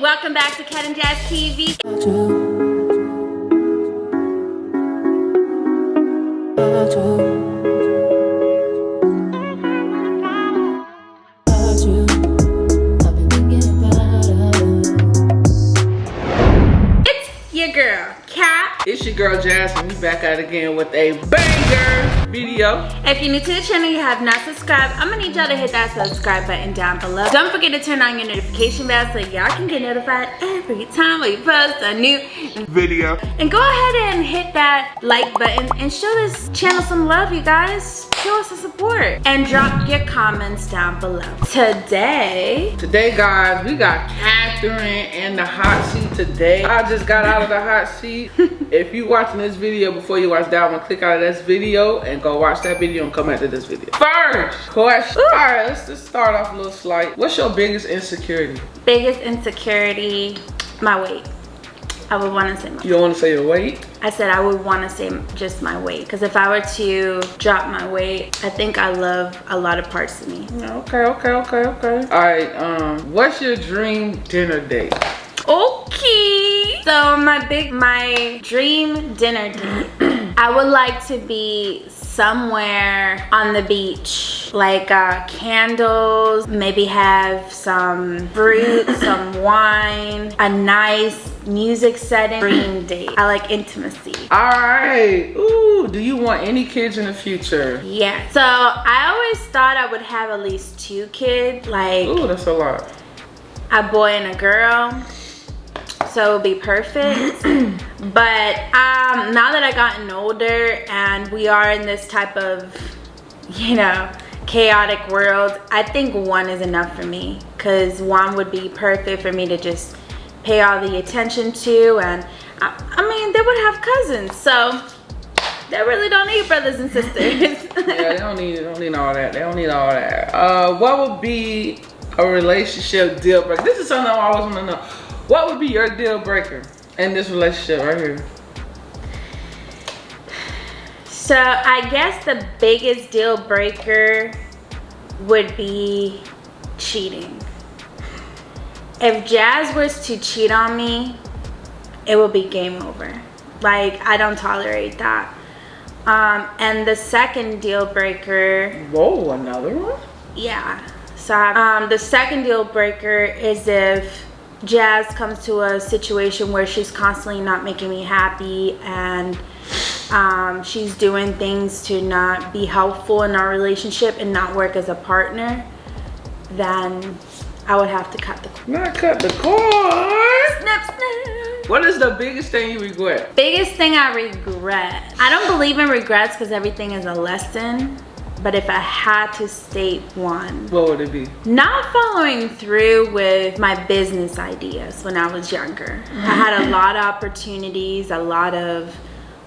Welcome back to Cat and Jazz TV. Again with a banger video. If you're new to the channel, you have not subscribed, I'm gonna need y'all to hit that subscribe button down below. Don't forget to turn on your notification bell so y'all can get notified every time we post a new Video. And go ahead and hit that like button and show this channel some love, you guys. Show us the support. And drop your comments down below. Today, Today, guys, we got Catherine in the hot seat today. I just got out of the hot seat. if you watching this video before you watch that one, click out of this video and go watch that video and come back to this video. First question. All right, let's just start off a little slight. What's your biggest insecurity? biggest insecurity, my weight. I would want to say my You don't want to say your weight? I said I would want to say just my weight because if I were to drop my weight, I think I love a lot of parts of me. Okay, okay, okay, okay. All right, um, what's your dream dinner date? Okay. So my big my dream dinner date. I would like to be somewhere on the beach like uh, candles maybe have some fruit some wine a nice music setting dream date i like intimacy All right. Ooh, do you want any kids in the future? yeah so i always thought i would have at least two kids like Ooh, that's a lot. a boy and a girl so it would be perfect but um now that I've gotten older and we are in this type of you know chaotic world i think one is enough for me because one would be perfect for me to just pay all the attention to and i, I mean they would have cousins so they really don't need brothers and sisters yeah, they don't need they don't need all that. They don't need all that. Uh, what would be a relationship deal breaker? This is something I always want to know. What would be your deal breaker in this relationship right here? So I guess the biggest deal breaker would be cheating. If Jazz was to cheat on me, it would be game over. Like I don't tolerate that. Um, and the second deal breaker Whoa, another one? yeah. So um, the second deal breaker is if Jazz comes to a situation where she's constantly not making me happy and um, she's doing things to not be helpful in our relationship and not work as a partner, then I would have to cut the cord. Not cut the cord. Snip, snip. What is the biggest thing you regret? Biggest thing I regret. I don't believe in regrets because everything is a lesson. But if I had to state one, What would it be? not following through with my business ideas when I was younger. I had a lot of opportunities, a lot of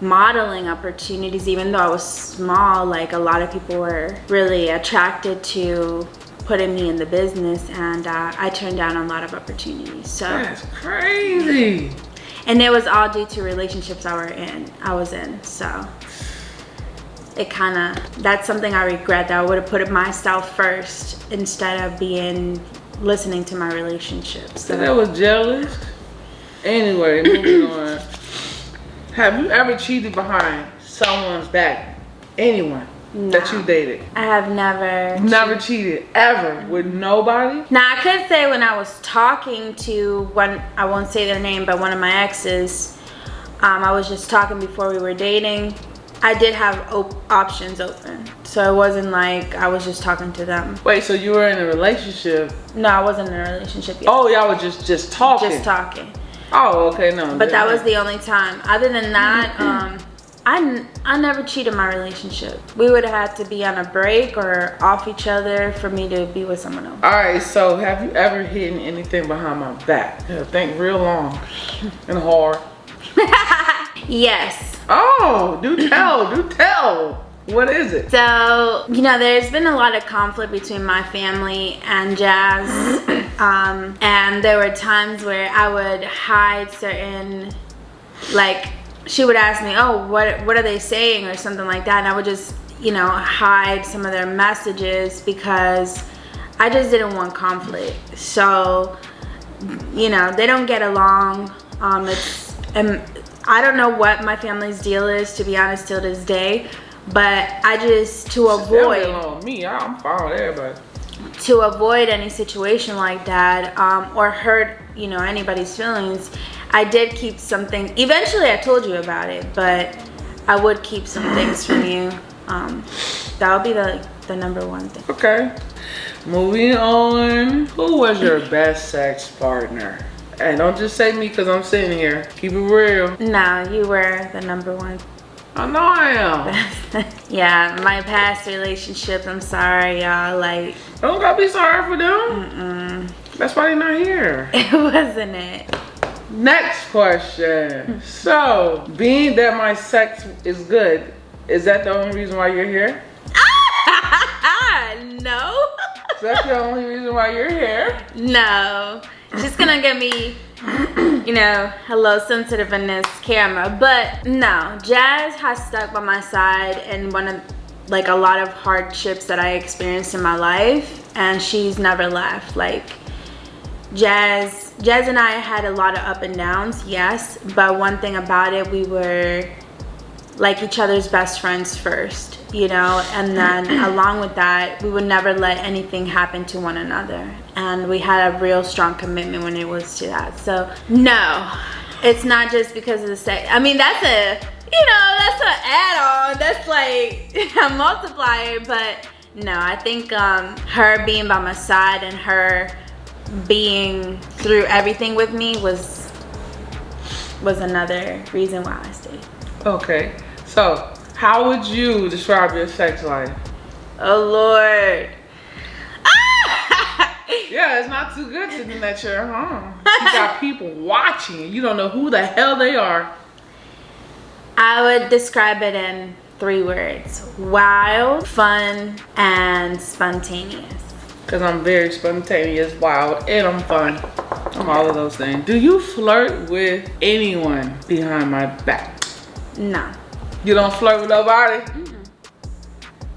modeling opportunities, even though I was small, like a lot of people were really attracted to putting me in the business and uh, I turned down a lot of opportunities. So, That's crazy. and it was all due to relationships I were in, I was in. So it kind of, that's something I regret that I would have put it myself first instead of being, listening to my relationships. So that was jealous. Anyway, moving on. Have you ever cheated behind someone's back? Anyone that you dated? I have never. Never cheated ever with nobody? Now I could say when I was talking to one, I won't say their name, but one of my exes, um, I was just talking before we were dating. I did have op- options open, so it wasn't like I was just talking to them. Wait, so you were in a relationship? No, I wasn't in a relationship yet. Oh, y'all were just just talking. just talking. Oh, okay, no. But that was the only time. Other than that, um, I, n- I never cheated my relationship. We would have had to be on a break or off each other for me to be with someone else. All right, so have you ever hidden anything behind my back? Yeah, think real long and hard. Yes. Oh, do tell, do tell. What is it? So, you know, there's been a lot of conflict between my family and Jazz. um, and there were times where I would hide certain, like, she would ask me, oh, what, what are they saying or something like that. And I would just, you know, hide some of their messages because I just didn't want conflict. So you know, they don't get along. Um, it's, and I don't know what my family's deal is, to be honest, till this day. But I just, to avoid. On me, I'm fine with everybody. To avoid any situation like that um, or hurt, you know, anybody's feelings, I did keep something. Eventually, I told you about it, but I would keep some things from you. Um, that would be the, the number one thing. Okay. Moving on. Who was your best sex partner? And don't just say me because I'm sitting here. Keep it real. No, you were the number one. I know I am. yeah, my past relationships, I'm sorry, y'all. Like, don't gotta be sorry for them. Mm-mm. That's why they're not here. It wasn't it. Next question. so, being that my sex is good, is that the only reason why you're here? no. Is that the only reason why you're here? No. Just gonna get me, you know, a little sensitive in this camera. But no, Jazz has stuck by my side in one of like a lot of hardships that I experienced in my life and she's never left. Like Jazz, Jazz and I had a lot of up and downs, yes, but one thing about it, we were like each other's best friends first, you know, and then along with that, we would never let anything happen to one another. And we had a real strong commitment when it was to that. So no, it's not just because of the sex. I mean, that's a, you know, that's an add-on. That's like a multiplier, but no, I think um, her being by my side and her being through everything with me was was another reason why I stayed. Okay, so how would you describe your sex life? Oh Lord. yeah, it's not too good that at home. You got people watching. You don't know who the hell they are. I would describe it in three words. Wild, fun, and spontaneous. Because I'm very spontaneous, wild, and I'm fun. I'm all of those things. Do you flirt with anyone behind my back? No. You don't flirt with nobody? Mm.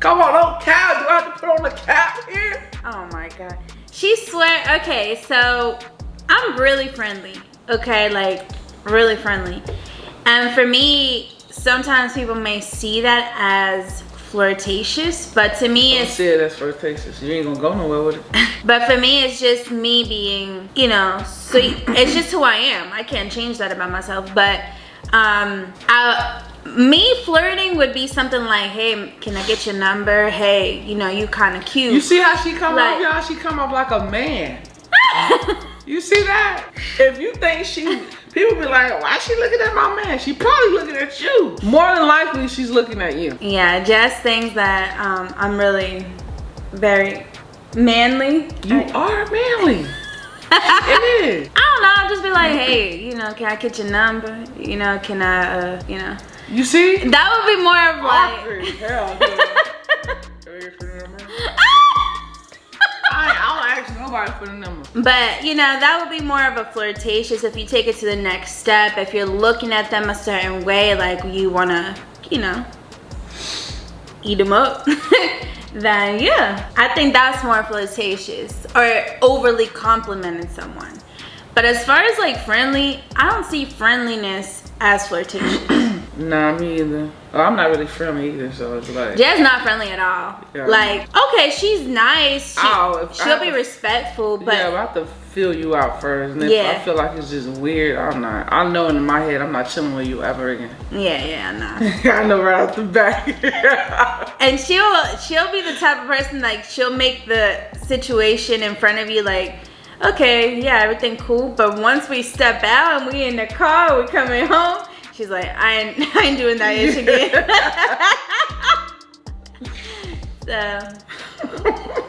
Come on, don't cap. Do I have to put on the cap here? Oh my God. She swear, okay, so I'm really friendly, okay? Like, really friendly. And for me, sometimes people may see that as flirtatious, but to me Don't it's see it as flirtatious. You ain't gonna go nowhere with it. but for me, it's just me being, you know, sweet. it's just who I am. I can't change that about myself. But um, I, me flirting would be something like, hey, can I get your number? Hey, you know, you kind of cute. You see how she come like, off, y'all? She come off like a man. you see that? If you think she People be like, why she looking at my man? She probably looking at you. More than likely, she's looking at you. Yeah, just things that um, I'm really very manly. You I, are manly. it is. I don't know. I'll just be like, hey, you know, can I get your number? You know, can I, uh, you know. You see? That would be more of like. Hell, nobody for the number. But, you know, that would be more of a flirtatious if you take it to the next step. If you're looking at them a certain way, like you want to, you know, eat them up. then yeah, I think that's more flirtatious or overly complimenting someone. But as far as like friendly, I don't see friendliness as flirtatious. Nah, me either. Oh, I'm not really friendly either, so it's like. Jazz not friendly at all. Yeah. Like, okay, she's nice. She, oh, she'll be to, respectful, but. Yeah, I have to feel you out first. And if yeah. I feel like it's just weird, I'm not. I know in my head, I'm not chilling with you ever again. Yeah, yeah, know. I know right off the back. and she'll she'll be the type of person like she'll make the situation in front of you like okay, yeah, everything cool. But once we step out and we in the car, we coming home, She's like, I ain't, I ain't doing that ish again. so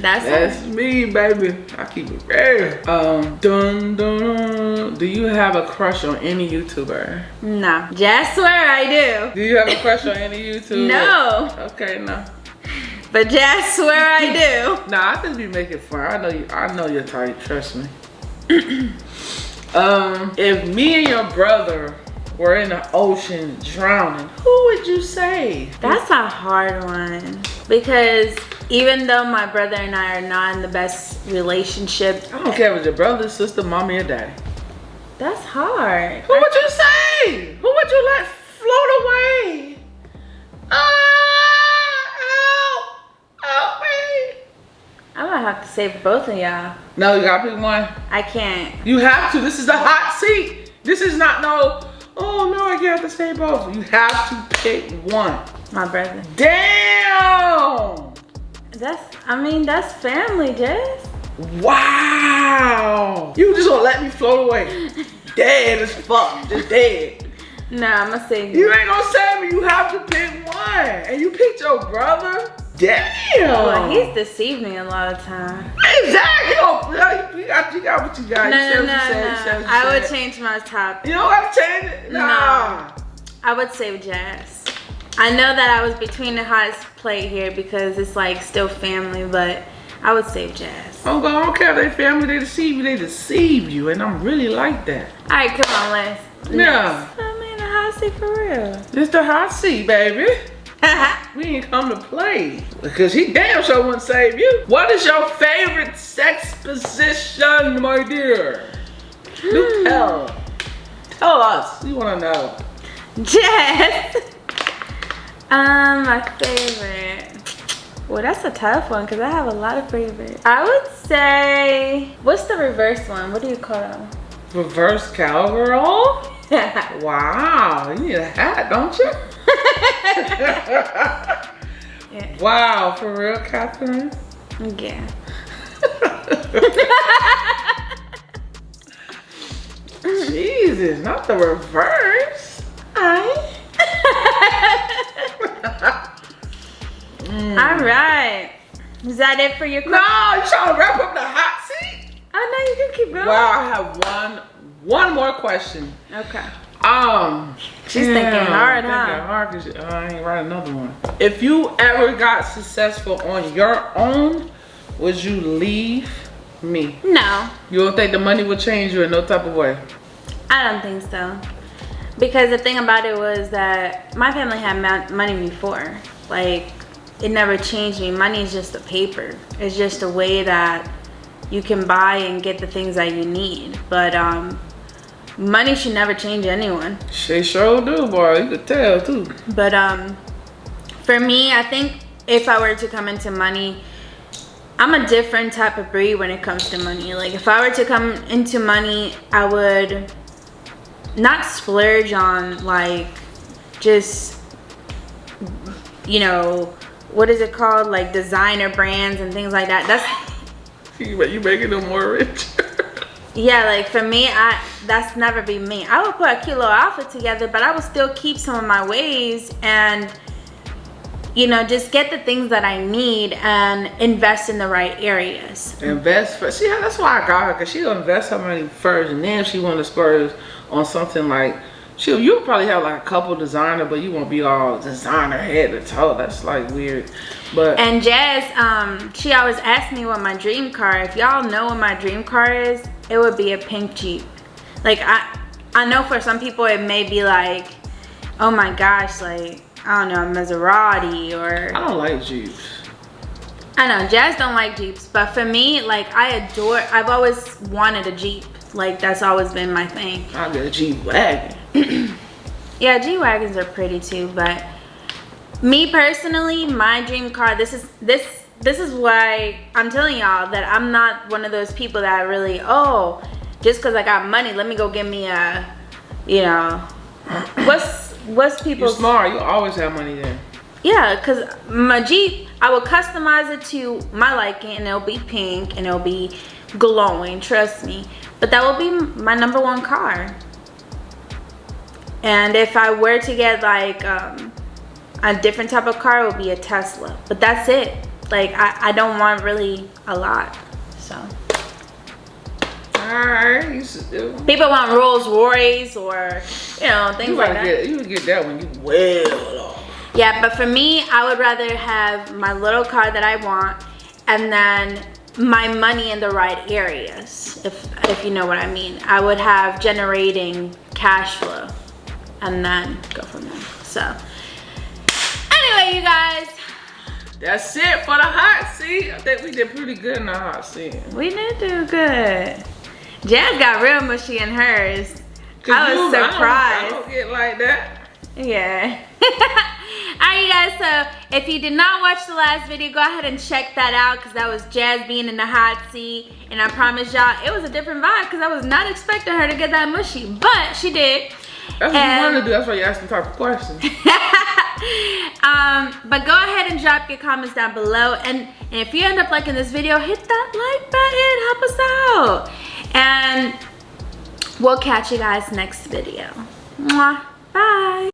that's that's me, baby. I keep it real. Um, dun, dun, dun. Do you have a crush on any YouTuber? No. Just swear I do. Do you have a crush on any YouTuber? No. Okay, no. But just swear I do. nah, I just be making fun. I know you. I know you're tight. Trust me. um, if me and your brother were in the ocean drowning, who would you say? That's a hard one because even though my brother and I are not in the best relationship, I don't care if it's your brother, sister, mommy, or daddy. that's hard. Who would you say? Who would you let float away? Ah, help, help me. I'm gonna have to save both of y'all. No, you gotta pick one. I can't. You have to. This is a hot seat. This is not no, oh no, I have to say both. You have to pick one. My brother. Damn. That's, I mean, that's family, Jess. Wow. You just gonna let me float away. dead as fuck. Just dead. Nah, I'm gonna save You you. ain't gonna save me. You have to pick one. And you picked your brother? Damn. Well, he's deceived me a lot of time. Exactly. Oh, you, know, you, got, you got what you got. No, You no, what no, you said, no. said what you I would change my top. You don't have to change it? Nah. I would save Jazz. I know that I was between the hottest plate here because it's like still family, but I would save Jazz. Oh, but I don't care if they family, they deceive you, they deceive you. And I'm really like that. All right, come on, let's. Yeah. I'm in the hot seat for real. It's the hot seat, baby. We ain't come to play. Because he damn sure wouldn't save you. What is your favorite sex position, my dear? Do tell. Tell us. We want to know. Jess. Um, my favorite. Well, that's a tough one because I have a lot of favorites. I would say, what's the reverse one? What do you call them? Reverse cowgirl? Wow, you need a hat, don't you? yeah. wow, for real, Catherine? yeah. Jesus, not the reverse. I. Mm. All right. Is that it for your No, question? you trying to wrap up the hot seat? Oh no, you can keep going. Wow, I have one one more question. Okay. Um, She's thinking hard, huh? Hard 'cause she- I ain't write another one. If you ever got successful on your own, would you leave me? No, You don't think the money would change you in no type of way? I don't think so. Because the thing about it was that my family had money before. Like, it never changed me. Money is just a paper. It's just a way that you can buy and get the things that you need. But um, money should never change anyone. She sure do, boy. You could tell too. But um, for me, I think if I were to come into money, I'm a different type of breed when it comes to money. Like if I were to come into money, I would not splurge on like just you know what is it called like designer brands and things like that. That's You you making them more rich. yeah, like for me, I that's never be me. I would put a cute little outfit together, but I would still keep some of my ways and you know just get the things that I need and invest in the right areas. invest first. See, that's why I got her, cause she'll invest her money first, and then if she want to splurge on something like she'll. You'll probably have like a couple designer, but you won't be all designer head to toe. That's like weird. But And Jazz, um, she always asks me what my dream car. If y'all know what my dream car is, it would be a pink Jeep. Like I, I know for some people it may be like, oh my gosh, like I don't know, a Maserati or I don't like Jeeps. I know Jazz don't like Jeeps, but for me, like I adore. I've always wanted a Jeep. Like that's always been my thing. I get a Jeep wagon. Yeah, G wagons are pretty too, but me personally, my dream car. This is this this is why I'm telling y'all that I'm not one of those people that really oh just because I got money, let me go get me a you know what's what's You people's smart. You always have money then. Yeah, cause my Jeep, I will customize it to my liking, and it'll be pink, and it'll be glowing. Trust me. But that will be my number one car. And if I were to get like um, a different type of car, it would be a Tesla. But that's it. Like I, I don't want really a lot. So. You, you people want Rolls Royce or you know things you like that. get you would get that when you well off. Yeah, but for me, I would rather have my little car that I want and then my money in the right areas, if if you know what I mean. I would have generating cash flow and then go from there. So anyway, you guys, That's it for the hot seat. I think we did pretty good in the hot seat. We did do good. Jazz got real mushy in hers. I was you- surprised. I don't, I don't get like that. Yeah. Alright you guys, so if you did not watch the last video, go ahead and check that out because that was Jazz being in the hot seat. And I promise y'all, it was a different vibe because I was not expecting her to get that mushy. But she did. That's what And- you want to do. That's why you asked the type of questions. um, but go ahead and drop your comments down below. And, and if you end up liking this video, hit that like button. Help us out. And we'll catch you guys next video. Mwah. Bye.